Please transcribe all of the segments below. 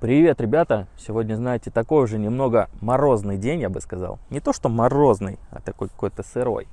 Привет, ребята! Сегодня, знаете, такой уже немного морозный день, я бы сказал. Не то, что морозный, а такой какой-то сырой.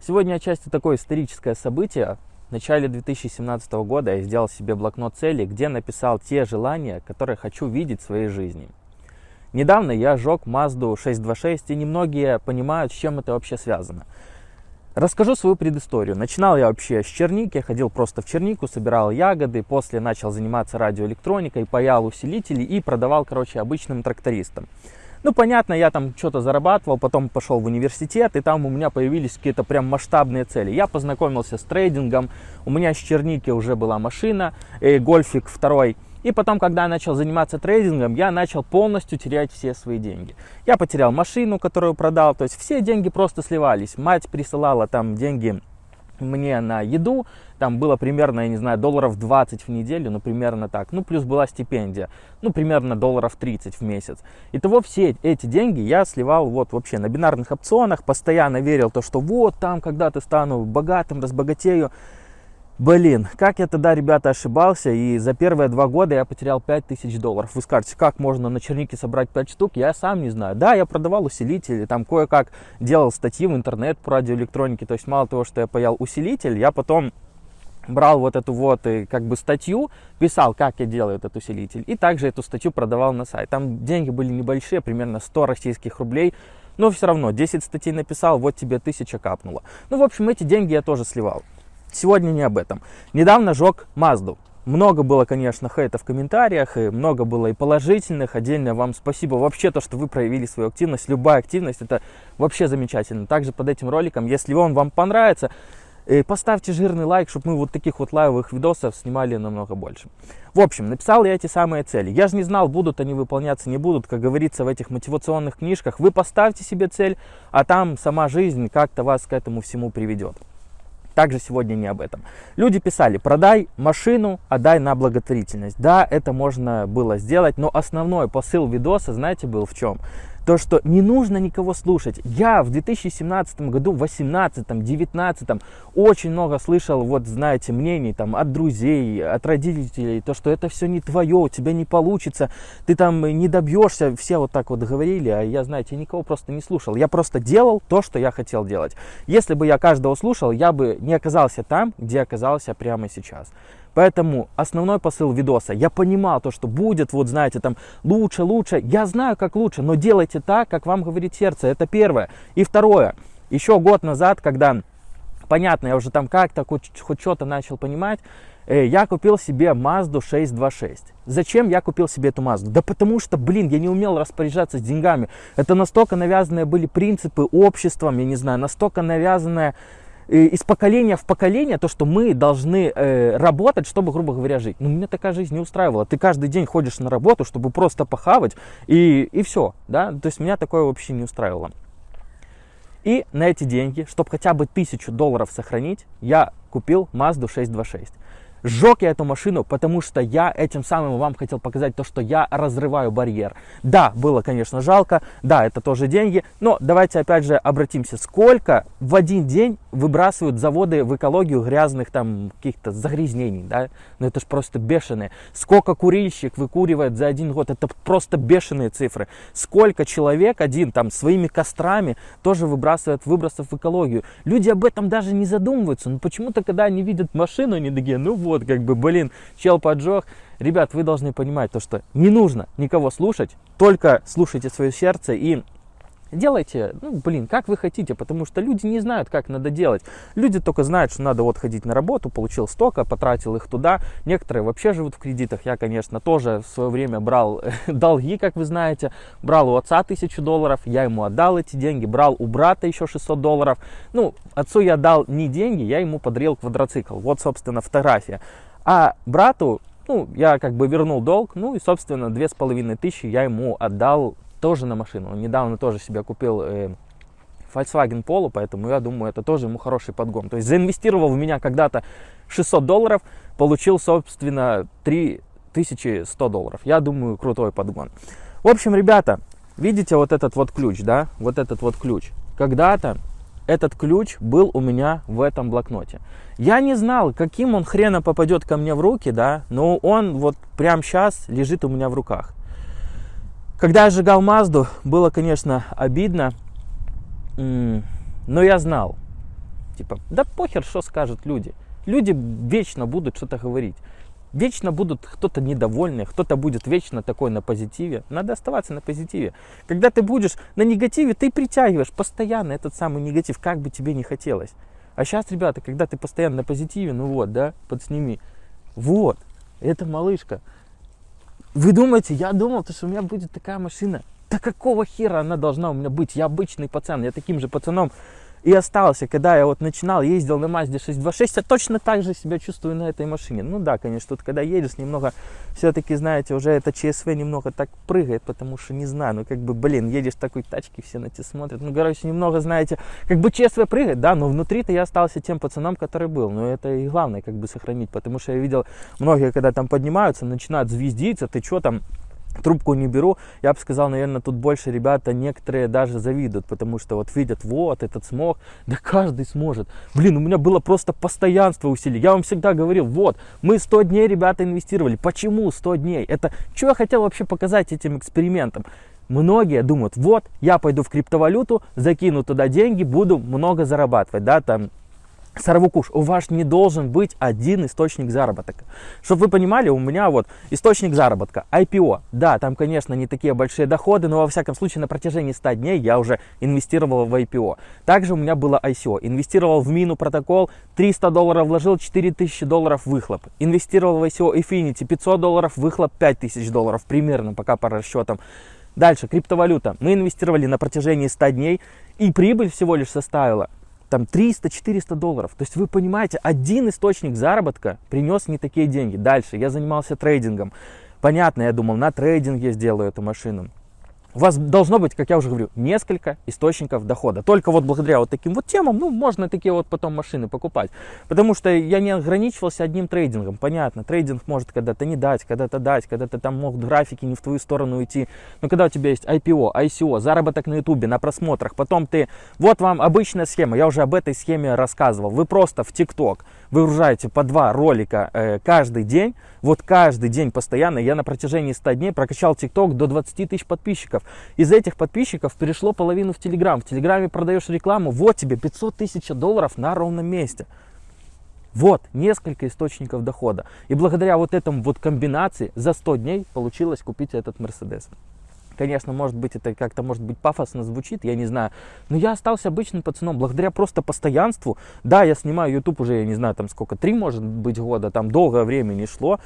Сегодня отчасти такое историческое событие. В начале 2017 года я сделал себе блокнот целей, где написал те желания, которые хочу видеть в своей жизни. Недавно я жег Mazda 626, и немногие понимают, с чем это вообще связано. Расскажу свою предысторию. Начинал я вообще с черники, ходил просто в чернику, собирал ягоды, после начал заниматься радиоэлектроникой, паял усилители и продавал, короче, обычным трактористам. Ну, понятно, я там что-то зарабатывал, потом пошел в университет, и там у меня появились какие-то прям масштабные цели. Я познакомился с трейдингом, у меня с черники уже была машина, э, гольфик второй, и потом, когда я начал заниматься трейдингом, я начал полностью терять все свои деньги. Я потерял машину, которую продал, то есть все деньги просто сливались. Мать присылала там деньги мне на еду, там было примерно, я не знаю, долларов 20 в неделю, ну, примерно так. Ну, плюс была стипендия, ну, примерно долларов 30 в месяц. Итого все эти деньги я сливал вот вообще на бинарных опционах, постоянно верил то, что вот там когда-то стану богатым, разбогатею. Блин, как я тогда, ребята, ошибался, и за первые два года я потерял 5000 долларов. Вы скажете, как можно на чернике собрать 5 штук? Я сам не знаю. Да, я продавал усилители, там кое-как делал статьи в интернет по радиоэлектронике, то есть мало того, что я паял усилитель, я потом брал вот эту вот и как бы статью, писал, как я делаю этот усилитель, и также эту статью продавал на сайт. Там деньги были небольшие, примерно 100 российских рублей, но все равно 10 статей написал, вот тебе 1000 капнуло. Ну, в общем, эти деньги я тоже сливал. Сегодня не об этом. Недавно жег Мазду. Много было, конечно, хейта в комментариях, и много было и положительных. Отдельно вам спасибо вообще то, что вы проявили свою активность. Любая активность, это вообще замечательно. Также под этим роликом, если он вам понравится, э, поставьте жирный лайк, чтобы мы вот таких вот лайвовых видосов снимали намного больше. В общем, написал я эти самые цели. Я же не знал, будут они выполняться, не будут. Как говорится в этих мотивационных книжках, вы поставьте себе цель, а там сама жизнь как-то вас к этому всему приведет также сегодня не об этом. Люди писали, продай машину, отдай на благотворительность. Да, это можно было сделать, но основной посыл видоса, знаете, был в чем? То, что не нужно никого слушать. Я в 2017 году, в 2018, 2019 очень много слышал, вот знаете, мнений там от друзей, от родителей, то, что это все не твое, у тебя не получится, ты там не добьешься, все вот так вот говорили, а я, знаете, никого просто не слушал. Я просто делал то, что я хотел делать. Если бы я каждого слушал, я бы не оказался там, где оказался прямо сейчас. Поэтому основной посыл видоса, я понимал то, что будет, вот знаете, там лучше, лучше. Я знаю, как лучше, но делайте так, как вам говорит сердце. Это первое. И второе, еще год назад, когда, понятно, я уже там как-то хоть, хоть что-то начал понимать, э, я купил себе Mazda 626. Зачем я купил себе эту Mazda? Да потому что, блин, я не умел распоряжаться с деньгами. Это настолько навязанные были принципы обществом, я не знаю, настолько навязанная из поколения в поколение то, что мы должны э, работать, чтобы, грубо говоря, жить. Ну, меня такая жизнь не устраивала. Ты каждый день ходишь на работу, чтобы просто похавать, и, и все, да. То есть меня такое вообще не устраивало. И на эти деньги, чтобы хотя бы тысячу долларов сохранить, я купил Mazda 626. Сжег я эту машину, потому что я этим самым вам хотел показать то, что я разрываю барьер. Да, было, конечно, жалко, да, это тоже деньги, но давайте опять же обратимся, сколько в один день выбрасывают заводы в экологию грязных там каких-то загрязнений, да, ну это же просто бешеные. Сколько курильщик выкуривает за один год, это просто бешеные цифры. Сколько человек один там своими кострами тоже выбрасывает выбросов в экологию. Люди об этом даже не задумываются, но почему-то, когда они видят машину, они такие, ну как бы, блин, чел поджег. Ребят, вы должны понимать то, что не нужно никого слушать, только слушайте свое сердце и Делайте, ну, блин, как вы хотите, потому что люди не знают, как надо делать. Люди только знают, что надо вот ходить на работу, получил столько, потратил их туда. Некоторые вообще живут в кредитах. Я, конечно, тоже в свое время брал долги, как вы знаете. Брал у отца тысячу долларов, я ему отдал эти деньги. Брал у брата еще 600 долларов. Ну, отцу я дал не деньги, я ему подарил квадроцикл. Вот, собственно, фотография. А брату, ну, я как бы вернул долг, ну и, собственно, две с половиной тысячи я ему отдал тоже на машину. Он недавно тоже себе купил э, Volkswagen Polo, поэтому я думаю, это тоже ему хороший подгон. То есть заинвестировал в меня когда-то 600 долларов, получил, собственно, 3100 долларов. Я думаю, крутой подгон. В общем, ребята, видите вот этот вот ключ, да? Вот этот вот ключ. Когда-то этот ключ был у меня в этом блокноте. Я не знал, каким он хрена попадет ко мне в руки, да, но он вот прямо сейчас лежит у меня в руках. Когда я сжигал Мазду, было, конечно, обидно, но я знал, типа, да похер, что скажут люди. Люди вечно будут что-то говорить. Вечно будут кто-то недовольный, кто-то будет вечно такой на позитиве. Надо оставаться на позитиве. Когда ты будешь на негативе, ты притягиваешь постоянно этот самый негатив, как бы тебе не хотелось. А сейчас, ребята, когда ты постоянно на позитиве, ну вот, да, подсними. Вот, это малышка. Вы думаете, я думал, что у меня будет такая машина. Да какого хера она должна у меня быть? Я обычный пацан, я таким же пацаном и остался, когда я вот начинал, ездил на Mazda 626, я точно так же себя чувствую на этой машине. Ну да, конечно, тут когда едешь, немного, все-таки, знаете, уже это ЧСВ немного так прыгает, потому что, не знаю, ну как бы, блин, едешь в такой тачке, все на тебя смотрят. Ну, короче, немного, знаете, как бы ЧСВ прыгает, да, но внутри-то я остался тем пацаном, который был. Но это и главное, как бы, сохранить, потому что я видел, многие, когда там поднимаются, начинают звездиться, ты что там, трубку не беру, я бы сказал, наверное, тут больше ребята, некоторые даже завидуют, потому что вот видят, вот, этот смог, да каждый сможет. Блин, у меня было просто постоянство усилий. Я вам всегда говорил, вот, мы 100 дней, ребята, инвестировали. Почему 100 дней? Это, что я хотел вообще показать этим экспериментом? Многие думают, вот, я пойду в криптовалюту, закину туда деньги, буду много зарабатывать, да, там, Сорвукуш, у вас не должен быть один источник заработка. Чтобы вы понимали, у меня вот источник заработка, IPO. Да, там, конечно, не такие большие доходы, но во всяком случае на протяжении 100 дней я уже инвестировал в IPO. Также у меня было ICO. Инвестировал в мину протокол, 300 долларов вложил, 4000 долларов выхлоп. Инвестировал в ICO Infinity, 500 долларов выхлоп, 5000 долларов примерно, пока по расчетам. Дальше, криптовалюта. Мы инвестировали на протяжении 100 дней, и прибыль всего лишь составила там 300-400 долларов. То есть вы понимаете, один источник заработка принес не такие деньги. Дальше я занимался трейдингом. Понятно, я думал, на трейдинге сделаю эту машину. У вас должно быть, как я уже говорю, несколько источников дохода. Только вот благодаря вот таким вот темам, ну, можно такие вот потом машины покупать. Потому что я не ограничивался одним трейдингом. Понятно, трейдинг может когда-то не дать, когда-то дать, когда-то там могут графики не в твою сторону идти. Но когда у тебя есть IPO, ICO, заработок на ютубе, на просмотрах, потом ты, вот вам обычная схема, я уже об этой схеме рассказывал. Вы просто в ТикТок выгружаете по два ролика э, каждый день, вот каждый день постоянно, я на протяжении 100 дней прокачал ТикТок до 20 тысяч подписчиков. Из этих подписчиков перешло половину в Телеграм. В Телеграме продаешь рекламу, вот тебе 500 тысяч долларов на ровном месте. Вот, несколько источников дохода. И благодаря вот этому вот комбинации за 100 дней получилось купить этот Мерседес. Конечно, может быть, это как-то, может быть, пафосно звучит, я не знаю. Но я остался обычным пацаном, благодаря просто постоянству. Да, я снимаю YouTube уже, я не знаю, там сколько, три, может быть, года, там долгое время не шло.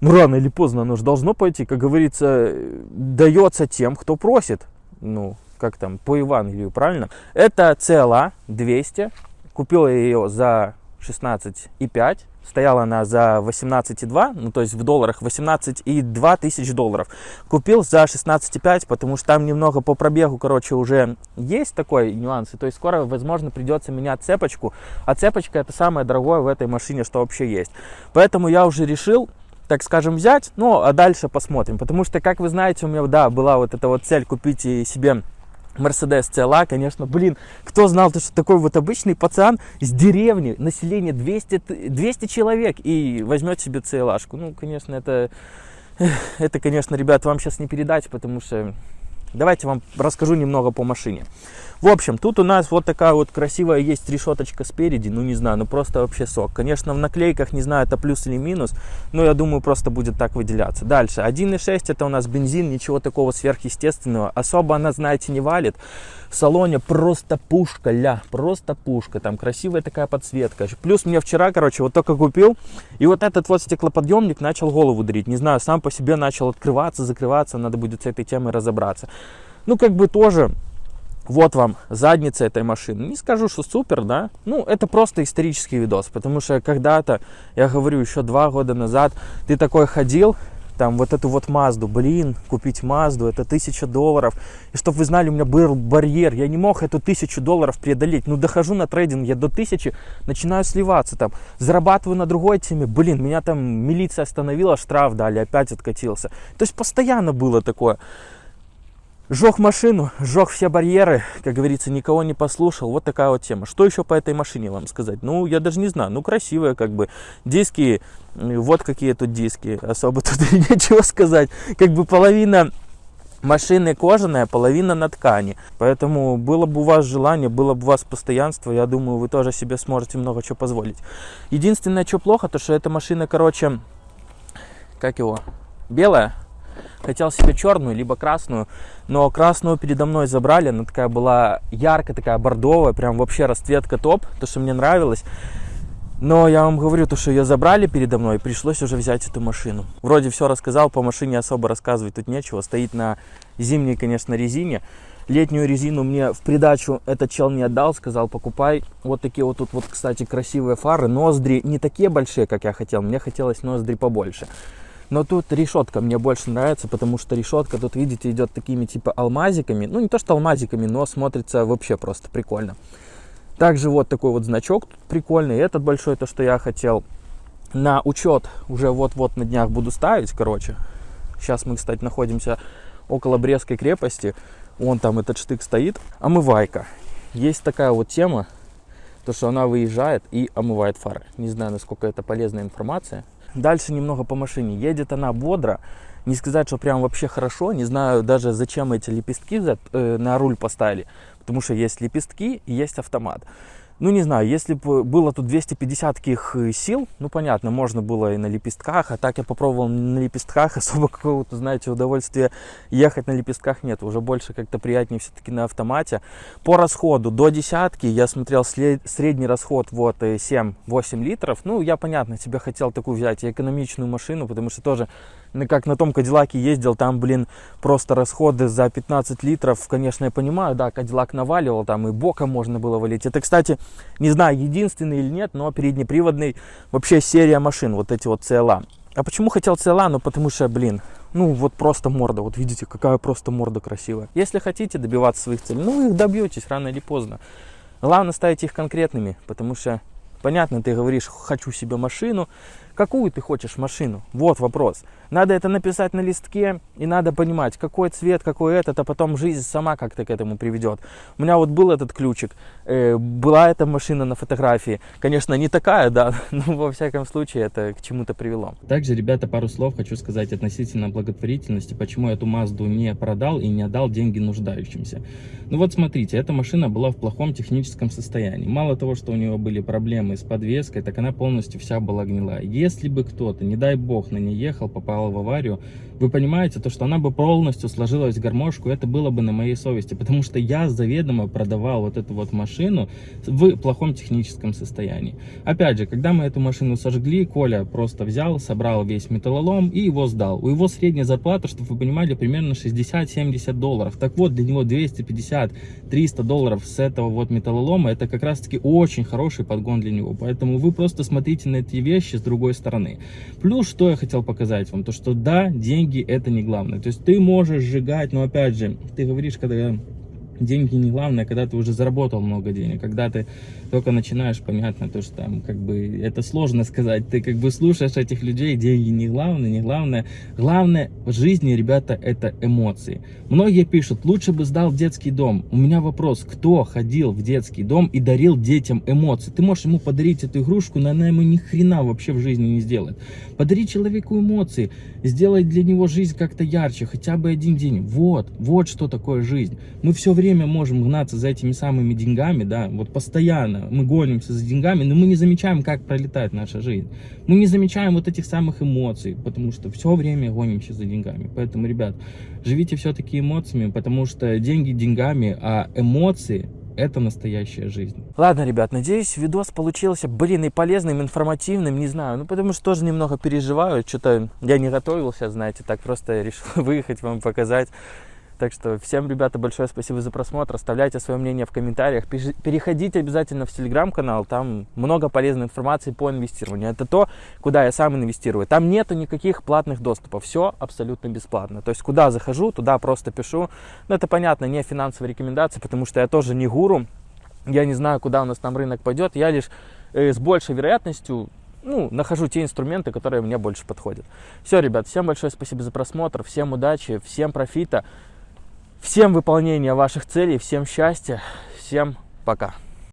Ну, рано или поздно оно же должно пойти, как говорится, дается тем, кто просит. Ну, как там, по Евангелию, правильно? Это CLA 200. Купил я ее за 16,5 Стояла она за 18,2, ну то есть в долларах 18,2 тысяч долларов. Купил за 16,5, потому что там немного по пробегу, короче, уже есть такой нюанс. И то есть скоро, возможно, придется менять цепочку. А цепочка это самое дорогое в этой машине, что вообще есть. Поэтому я уже решил так скажем, взять, ну, а дальше посмотрим. Потому что, как вы знаете, у меня, да, была вот эта вот цель купить себе Мерседес CLA, конечно, блин, кто знал, что такой вот обычный пацан с деревни, население 200, 200 человек и возьмет себе CLA. -шку. Ну, конечно, это, это, конечно, ребят, вам сейчас не передать, потому что давайте вам расскажу немного по машине. В общем, тут у нас вот такая вот красивая есть решеточка спереди, ну не знаю, ну просто вообще сок. Конечно, в наклейках, не знаю, это плюс или минус, но я думаю, просто будет так выделяться. Дальше, 1.6 это у нас бензин, ничего такого сверхъестественного. Особо она, знаете, не валит. В салоне просто пушка, ля, просто пушка. Там красивая такая подсветка. Плюс мне вчера, короче, вот только купил, и вот этот вот стеклоподъемник начал голову дрить. Не знаю, сам по себе начал открываться, закрываться, надо будет с этой темой разобраться. Ну, как бы тоже вот вам задница этой машины. Не скажу, что супер, да. Ну, это просто исторический видос, потому что когда-то, я говорю, еще два года назад, ты такой ходил, там вот эту вот Мазду, блин, купить Мазду, это тысяча долларов. И чтобы вы знали, у меня был барьер, я не мог эту тысячу долларов преодолеть. Ну, дохожу на трейдинг, я до тысячи начинаю сливаться там, зарабатываю на другой теме, блин, меня там милиция остановила, штраф дали, опять откатился. То есть постоянно было такое. Жег машину, жег все барьеры, как говорится, никого не послушал. Вот такая вот тема. Что еще по этой машине вам сказать? Ну, я даже не знаю. Ну, красивая, как бы. Диски, вот какие тут диски. Особо тут нечего сказать. Как бы половина Машины кожаная, половина на ткани. Поэтому было бы у вас желание, было бы у вас постоянство, я думаю, вы тоже себе сможете много чего позволить. Единственное, что плохо, то что эта машина, короче, как его, белая. Хотел себе черную, либо красную, но красную передо мной забрали, она такая была яркая, такая бордовая, прям вообще расцветка топ, то, что мне нравилось. Но я вам говорю, то, что ее забрали передо мной, пришлось уже взять эту машину. Вроде все рассказал, по машине особо рассказывать тут нечего. Стоит на зимней, конечно, резине. Летнюю резину мне в придачу этот чел не отдал, сказал, покупай. Вот такие вот тут вот, кстати, красивые фары. Ноздри не такие большие, как я хотел, мне хотелось ноздри побольше. Но тут решетка мне больше нравится, потому что решетка тут, видите, идет такими типа алмазиками. Ну, не то что алмазиками, но смотрится вообще просто прикольно. Также вот такой вот значок тут прикольный. Этот большой, то, что я хотел. На учет уже вот-вот на днях буду ставить, короче. Сейчас мы, кстати, находимся около Брестской крепости. Вон там этот штык стоит. Омывайка. Есть такая вот тема, то, что она выезжает и омывает фары. Не знаю, насколько это полезная информация. Дальше немного по машине. Едет она бодро. Не сказать, что прям вообще хорошо. Не знаю даже, зачем эти лепестки э, на руль поставили потому что есть лепестки и есть автомат. Ну, не знаю, если бы было тут 250 таких э, сил, ну, понятно, можно было и на лепестках, а так я попробовал на лепестках, особо какого-то, знаете, удовольствия ехать на лепестках нет, уже больше как-то приятнее все-таки на автомате. По расходу до десятки я смотрел средний расход вот 7-8 э, литров, ну, я, понятно, себе хотел такую взять экономичную машину, потому что тоже как на том Кадиллаке ездил, там, блин, просто расходы за 15 литров, конечно, я понимаю, да, Кадиллак наваливал, там и боком можно было валить. Это, кстати, не знаю, единственный или нет, но переднеприводный вообще серия машин, вот эти вот CLA. А почему хотел CLA? Ну, потому что, блин, ну, вот просто морда, вот видите, какая просто морда красивая. Если хотите добиваться своих целей, ну, их добьетесь рано или поздно. Главное ставить их конкретными, потому что, понятно, ты говоришь, хочу себе машину, Какую ты хочешь машину? Вот вопрос. Надо это написать на листке, и надо понимать, какой цвет, какой этот, а потом жизнь сама как-то к этому приведет. У меня вот был этот ключик, э, была эта машина на фотографии. Конечно, не такая, да, но во всяком случае это к чему-то привело. Также, ребята, пару слов хочу сказать относительно благотворительности, почему я эту Мазду не продал и не отдал деньги нуждающимся. Ну вот смотрите, эта машина была в плохом техническом состоянии. Мало того, что у нее были проблемы с подвеской, так она полностью вся была гнилая. Если бы кто-то, не дай бог, на ней ехал, попал в аварию, вы понимаете, то, что она бы полностью сложилась в гармошку, это было бы на моей совести, потому что я заведомо продавал вот эту вот машину в плохом техническом состоянии. Опять же, когда мы эту машину сожгли, Коля просто взял, собрал весь металлолом и его сдал. У его средняя зарплата, чтобы вы понимали, примерно 60-70 долларов. Так вот, для него 250-300 долларов с этого вот металлолома, это как раз таки очень хороший подгон для него. Поэтому вы просто смотрите на эти вещи с другой стороны. Плюс, что я хотел показать вам, то что да, деньги это не главное. То есть ты можешь сжигать, но опять же, ты говоришь, когда деньги не главное, когда ты уже заработал много денег, когда ты только начинаешь, понятно, то, что там, как бы, это сложно сказать, ты как бы слушаешь этих людей, деньги не главное, не главное. Главное в жизни, ребята, это эмоции. Многие пишут, лучше бы сдал детский дом. У меня вопрос, кто ходил в детский дом и дарил детям эмоции? Ты можешь ему подарить эту игрушку, но она ему ни хрена вообще в жизни не сделает. Подари человеку эмоции, сделай для него жизнь как-то ярче, хотя бы один день. Вот, вот что такое жизнь. Мы все время можем гнаться за этими самыми деньгами, да, вот постоянно мы гонимся за деньгами, но мы не замечаем, как пролетает наша жизнь. Мы не замечаем вот этих самых эмоций, потому что все время гонимся за деньгами. Поэтому, ребят, живите все-таки эмоциями, потому что деньги деньгами, а эмоции это настоящая жизнь. Ладно, ребят, надеюсь, видос получился, блин, и полезным, информативным, не знаю, ну потому что тоже немного переживаю, что-то я не готовился, знаете, так просто решил выехать вам показать. Так что всем, ребята, большое спасибо за просмотр. Оставляйте свое мнение в комментариях. Переходите обязательно в телеграм-канал. Там много полезной информации по инвестированию. Это то, куда я сам инвестирую. Там нету никаких платных доступов. Все абсолютно бесплатно. То есть, куда захожу, туда просто пишу. Но это, понятно, не финансовые рекомендации, потому что я тоже не гуру. Я не знаю, куда у нас там рынок пойдет. Я лишь э, с большей вероятностью ну, нахожу те инструменты, которые мне больше подходят. Все, ребят, всем большое спасибо за просмотр, всем удачи, всем профита. Всем выполнения ваших целей, всем счастья, всем пока.